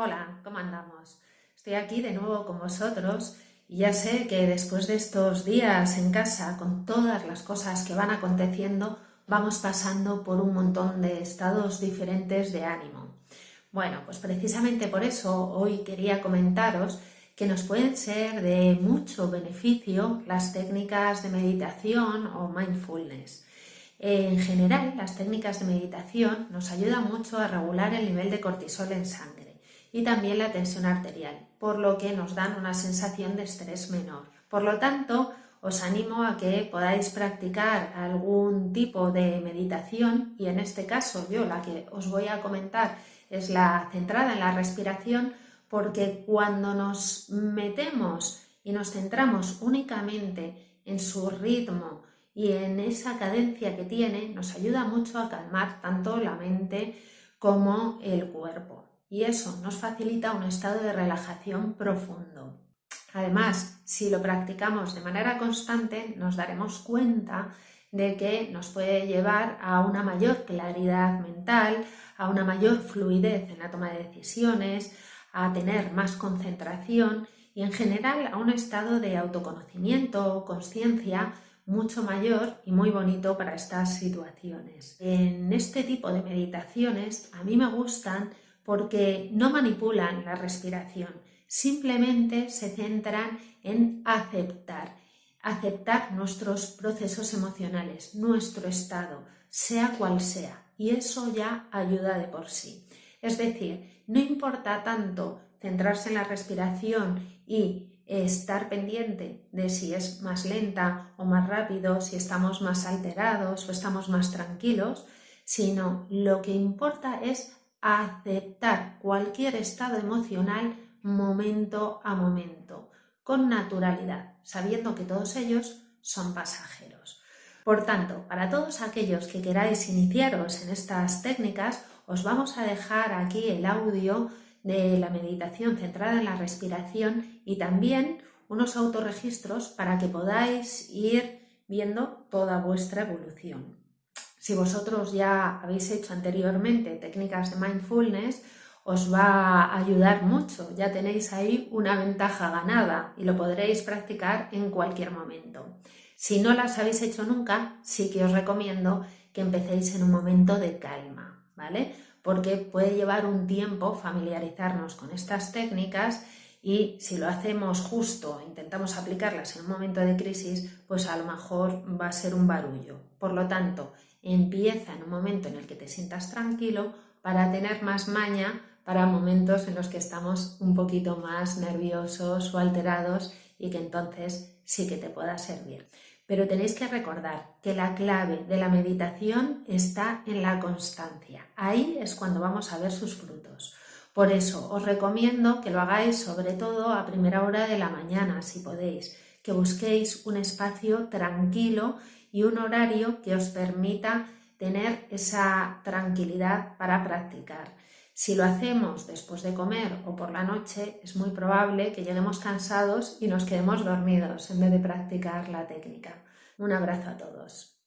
Hola, ¿cómo andamos? Estoy aquí de nuevo con vosotros y ya sé que después de estos días en casa, con todas las cosas que van aconteciendo, vamos pasando por un montón de estados diferentes de ánimo. Bueno, pues precisamente por eso hoy quería comentaros que nos pueden ser de mucho beneficio las técnicas de meditación o mindfulness. En general, las técnicas de meditación nos ayudan mucho a regular el nivel de cortisol en sangre y también la tensión arterial, por lo que nos dan una sensación de estrés menor. Por lo tanto, os animo a que podáis practicar algún tipo de meditación y en este caso yo la que os voy a comentar es la centrada en la respiración porque cuando nos metemos y nos centramos únicamente en su ritmo y en esa cadencia que tiene, nos ayuda mucho a calmar tanto la mente como el cuerpo y eso nos facilita un estado de relajación profundo. Además, si lo practicamos de manera constante, nos daremos cuenta de que nos puede llevar a una mayor claridad mental, a una mayor fluidez en la toma de decisiones, a tener más concentración y en general a un estado de autoconocimiento o conciencia mucho mayor y muy bonito para estas situaciones. En este tipo de meditaciones a mí me gustan porque no manipulan la respiración, simplemente se centran en aceptar, aceptar nuestros procesos emocionales, nuestro estado, sea cual sea, y eso ya ayuda de por sí. Es decir, no importa tanto centrarse en la respiración y estar pendiente de si es más lenta o más rápido, si estamos más alterados o estamos más tranquilos, sino lo que importa es aceptar cualquier estado emocional momento a momento, con naturalidad, sabiendo que todos ellos son pasajeros. Por tanto, para todos aquellos que queráis iniciaros en estas técnicas, os vamos a dejar aquí el audio de la meditación centrada en la respiración y también unos autorregistros para que podáis ir viendo toda vuestra evolución. Si vosotros ya habéis hecho anteriormente técnicas de mindfulness, os va a ayudar mucho. Ya tenéis ahí una ventaja ganada y lo podréis practicar en cualquier momento. Si no las habéis hecho nunca, sí que os recomiendo que empecéis en un momento de calma, ¿vale? Porque puede llevar un tiempo familiarizarnos con estas técnicas y si lo hacemos justo, intentamos aplicarlas en un momento de crisis, pues a lo mejor va a ser un barullo. Por lo tanto, empieza en un momento en el que te sientas tranquilo para tener más maña para momentos en los que estamos un poquito más nerviosos o alterados y que entonces sí que te pueda servir. Pero tenéis que recordar que la clave de la meditación está en la constancia. Ahí es cuando vamos a ver sus frutos. Por eso os recomiendo que lo hagáis sobre todo a primera hora de la mañana, si podéis, que busquéis un espacio tranquilo y un horario que os permita tener esa tranquilidad para practicar. Si lo hacemos después de comer o por la noche, es muy probable que lleguemos cansados y nos quedemos dormidos en vez de practicar la técnica. Un abrazo a todos.